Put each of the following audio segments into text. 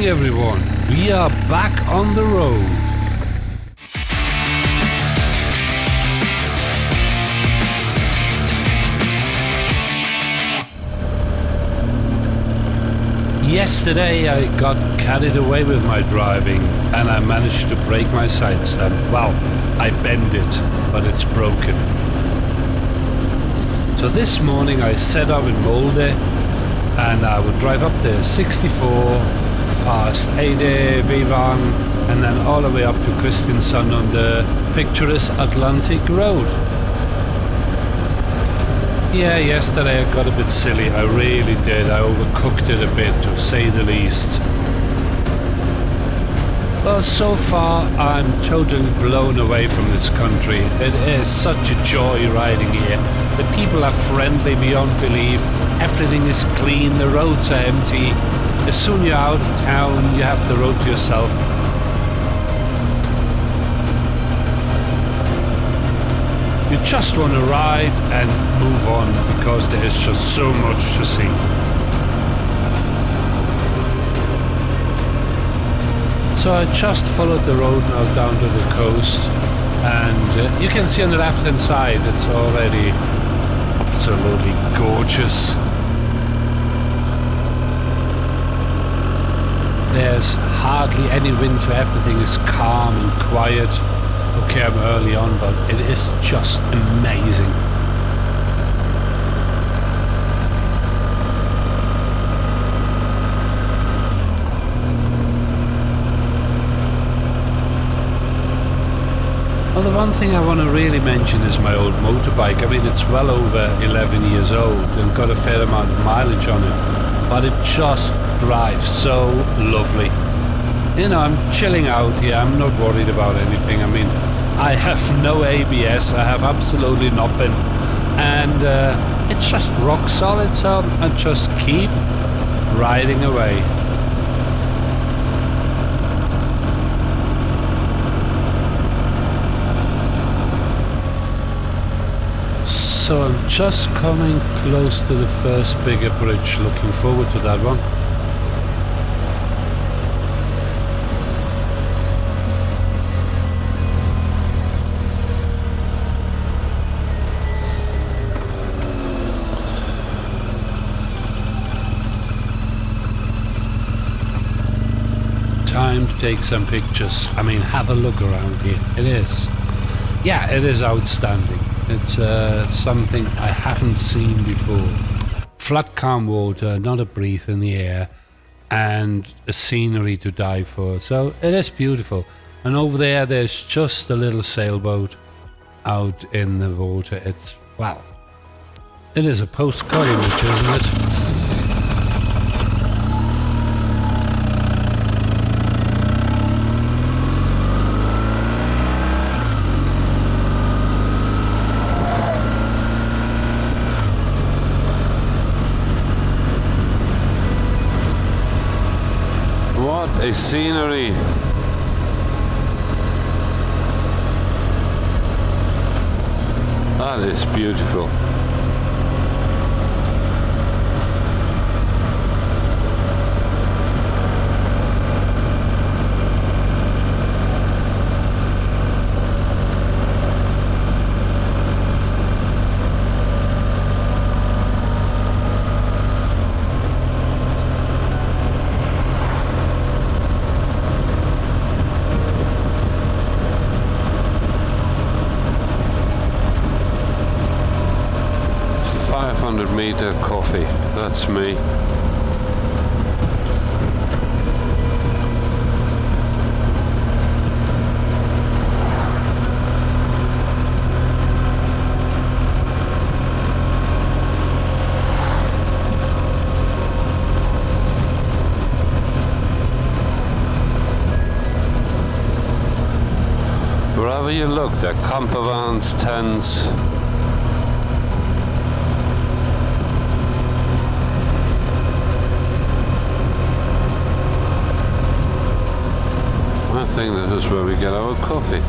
Morning, everyone. We are back on the road. Yesterday I got carried away with my driving and I managed to break my side stand. Well, I bend it, but it's broken. So this morning I set up in Molde and I would drive up there 64 past Eide, Vevang and then all the way up to Kristiansund on the picturesque Atlantic Road. Yeah, yesterday I got a bit silly. I really did. I overcooked it a bit, to say the least. Well, so far I'm totally blown away from this country. It is such a joy riding here. The people are friendly beyond belief. Everything is clean. The roads are empty. As soon you're out of town, you have the road to yourself. You just want to ride and move on because there is just so much to see. So I just followed the road now down to the coast and uh, you can see on the left hand side it's already absolutely gorgeous. There's hardly any wind so everything. Is calm and quiet. Okay I'm early on but it is just amazing. Well, the one thing I want to really mention is my old motorbike. I mean, it's well over 11 years old and got a fair amount of mileage on it, but it just drives so lovely you know, I'm chilling out here. I'm not worried about anything. I mean, I have no ABS. I have absolutely nothing. And uh, it's just rock solid, so I just keep riding away. So I'm just coming close to the first bigger bridge. Looking forward to that one. Time to take some pictures. I mean, have a look around here. It is. Yeah, it is outstanding. It's uh, something I haven't seen before. Flat calm water, not a breath in the air, and a scenery to die for. So it is beautiful. And over there, there's just a little sailboat out in the water. It's, wow. It is a postcard image, isn't it? a scenery. That is beautiful. 500 meter coffee. That's me. Wherever you look, there are camper vans, tents, think this is where we get our coffee.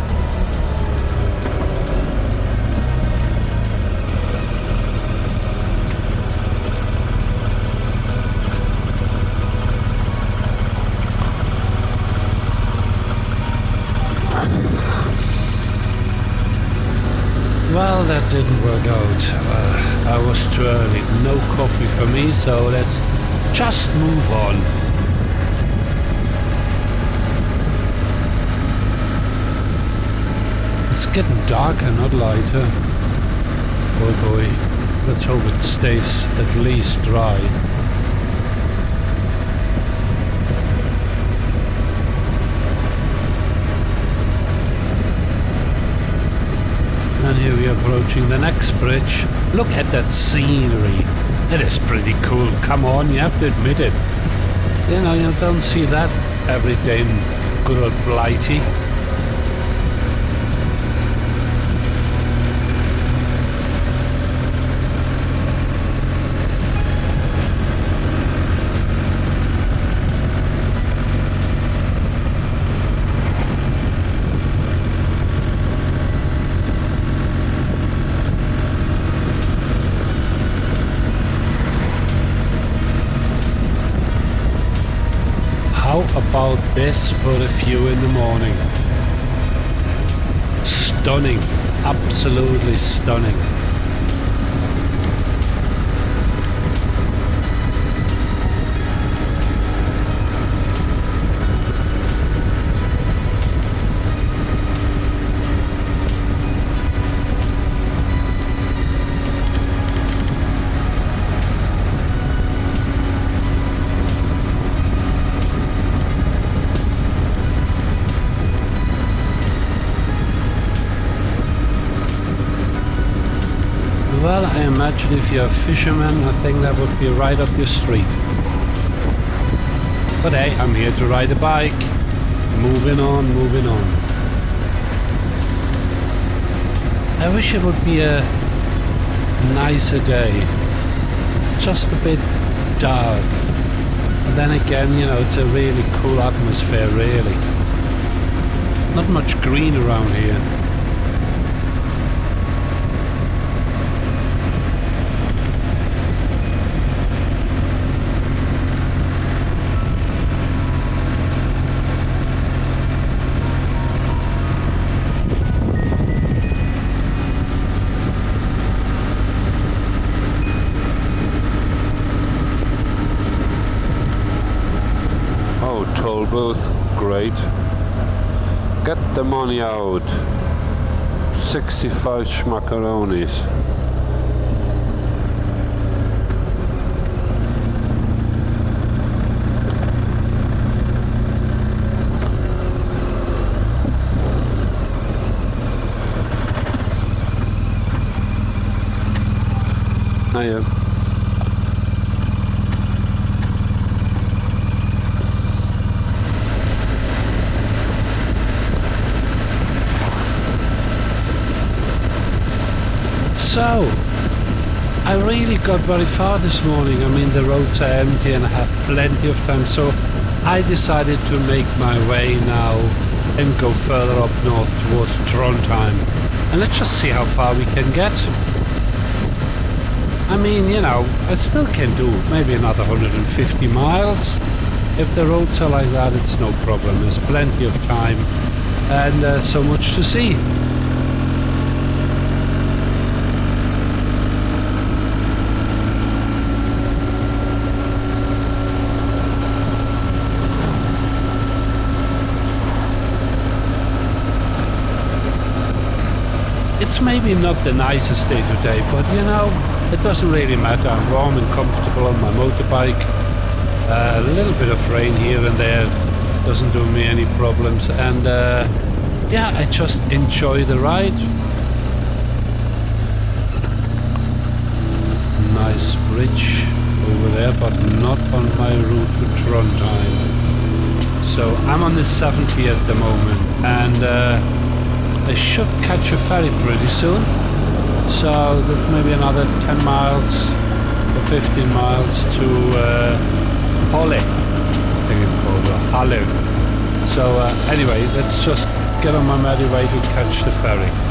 Well, that didn't work out. Uh, I was too early. No coffee for me, so let's just move on. It's getting darker, not lighter. Oh boy, let's hope it stays at least dry. And here we are approaching the next bridge. Look at that scenery. It is pretty cool. Come on, you have to admit it. You know, you don't see that every day in good old Blighty. about this for a few in the morning. Stunning, absolutely stunning. Well, I imagine if you're a fisherman, I think that would be right up your street. But hey, I'm here to ride a bike. Moving on, moving on. I wish it would be a nicer day. It's just a bit dark. But then again, you know, it's a really cool atmosphere, really. Not much green around here. Booth, great. Get the money out. 65 schmackaronis. Hiya. So, I really got very far this morning. I mean, the roads are empty and I have plenty of time. So, I decided to make my way now and go further up north towards Trondheim. And let's just see how far we can get. I mean, you know, I still can do maybe another 150 miles. If the roads are like that, it's no problem. There's plenty of time and uh, so much to see. It's maybe not the nicest day today, but you know, it doesn't really matter. I'm warm and comfortable on my motorbike. Uh, a little bit of rain here and there doesn't do me any problems. And uh, yeah, I just enjoy the ride. Nice bridge over there, but not on my route to Trondheim. So I'm on the 70 at the moment, and uh, I should catch a ferry pretty soon. So there's maybe another 10 miles or 15 miles to uh, Halle, I think it's called, or Halle. So uh, anyway, let's just get on my merry way to catch the ferry.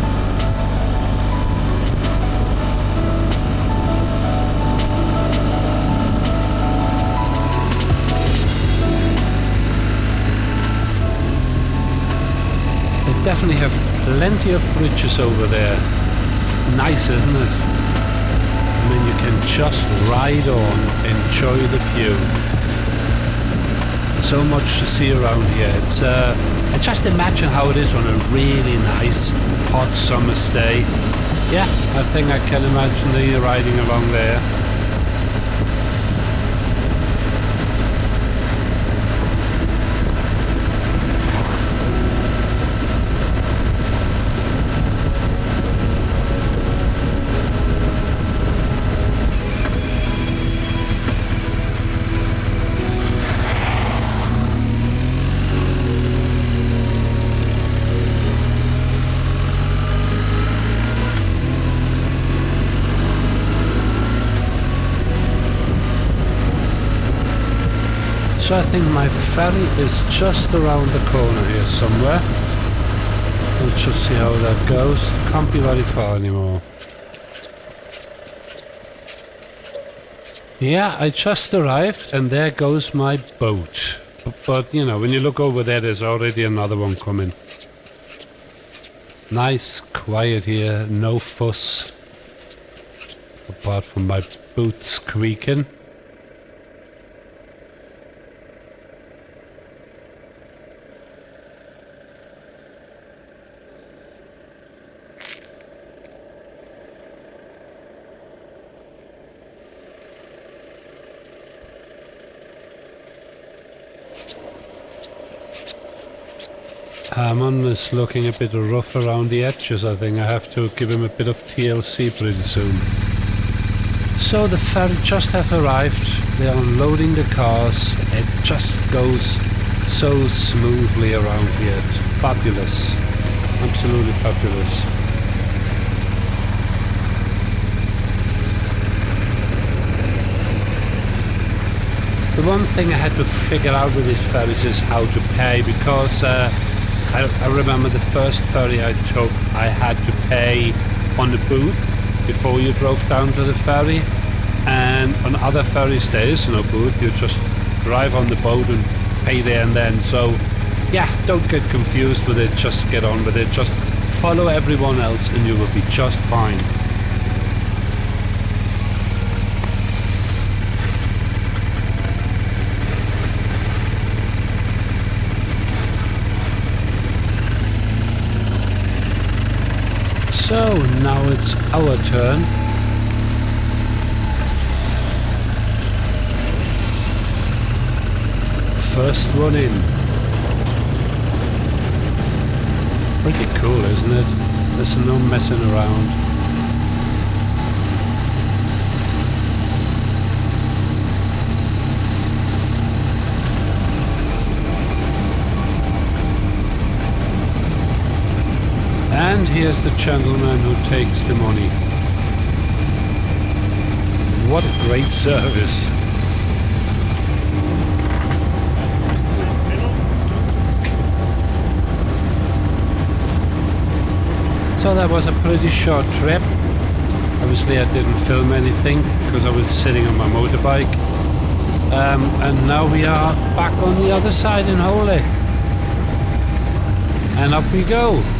Definitely have plenty of bridges over there. nice, isn't it? I mean, you can just ride on, enjoy the view. So much to see around here. It's uh, and just imagine how it is on a really nice hot summer's day. Yeah, I think I can imagine you riding along there. So I think my ferry is just around the corner here somewhere. We'll just see how that goes. Can't be very far anymore. Yeah, I just arrived and there goes my boat. But, you know, when you look over there, there's already another one coming. Nice, quiet here, no fuss. Apart from my boots squeaking. Hammond is looking a bit rough around the edges. I think I have to give him a bit of TLC pretty soon. So the ferry just have arrived. They're unloading the cars. It just goes so smoothly around here. It's fabulous. Absolutely fabulous. The one thing I had to figure out with these ferries is how to pay because uh, I, I, remember the first ferry I took, I had to pay on the booth before you drove down to the ferry. And on other ferries there is no booth, you just drive on the boat and pay there and then. So yeah, don't get confused with it, just get on with it. Just follow everyone else and you will be just fine. So now it's our turn. First one in. Pretty cool, isn't it? There's no messing around. And here's the gentleman who takes the money. What a great service. So that was a pretty short trip. Obviously I didn't film anything because I was sitting on my motorbike. Um, and now we are back on the other side in Holy. And up we go.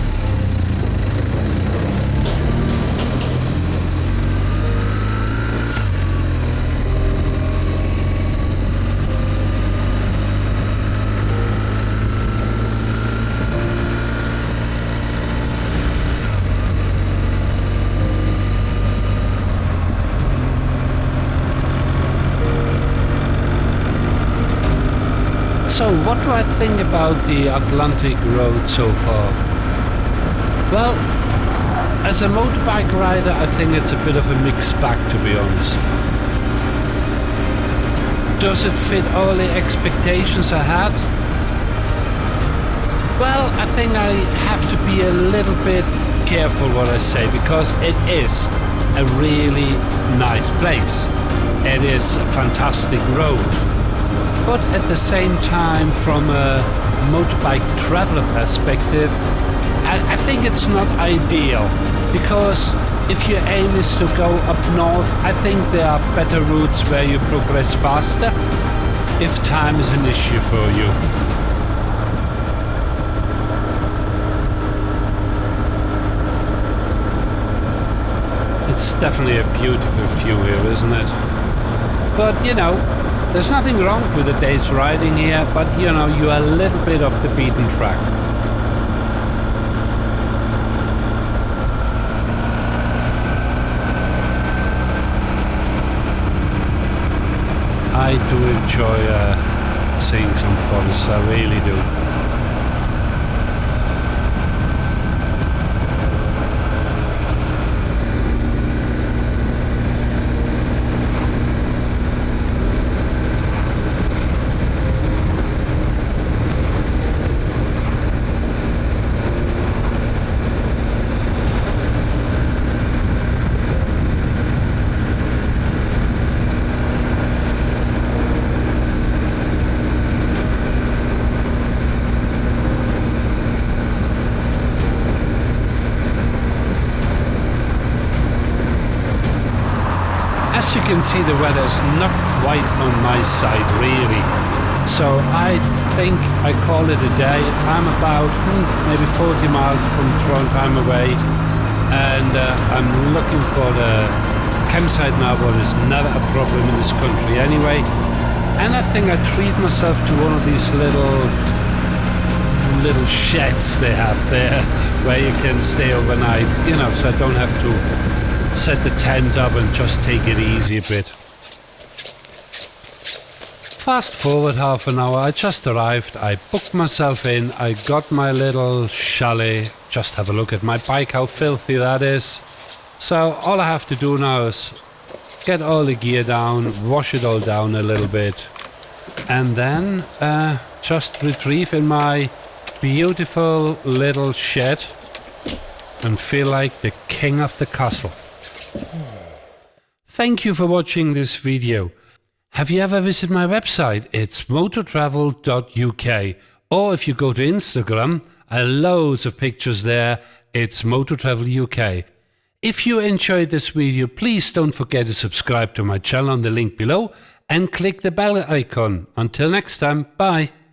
So, what do I think about the Atlantic Road so far? Well, as a motorbike rider, I think it's a bit of a mixed bag, to be honest. Does it fit all the expectations I had? Well, I think I have to be a little bit careful what I say because it is a really nice place. It is a fantastic road but at the same time from a motorbike traveler perspective I, I think it's not ideal because if your aim is to go up north I think there are better routes where you progress faster if time is an issue for you. it's definitely a beautiful view here, isn't it? But, you know, there's nothing wrong with a day's riding here, but, you know, you're a little bit off the beaten track. I do enjoy uh, seeing some forests, I really do. Can see the weather is not quite on my side really. So I think I call it a day. I'm about hmm, maybe 40 miles from Trondheim away. And uh, I'm looking for the campsite now but it's never a problem in this country anyway. And I think I treat myself to one of these little little sheds they have there where you can stay overnight you know so I don't have to set the tent up and just take it easy a bit. Fast forward half an hour, I just arrived, I booked myself in, I got my little chalet, just have a look at my bike, how filthy that is. So all I have to do now is get all the gear down, wash it all down a little bit, and then uh, just retrieve in my beautiful little shed and feel like the king of the castle. Thank you for watching this video. Have you ever visited my website? It's motortravel.uk or if you go to Instagram, I loads of pictures there. It's motortravel UK. If you enjoyed this video, please don't forget to subscribe to my channel on the link below and click the bell icon. Until next time, bye.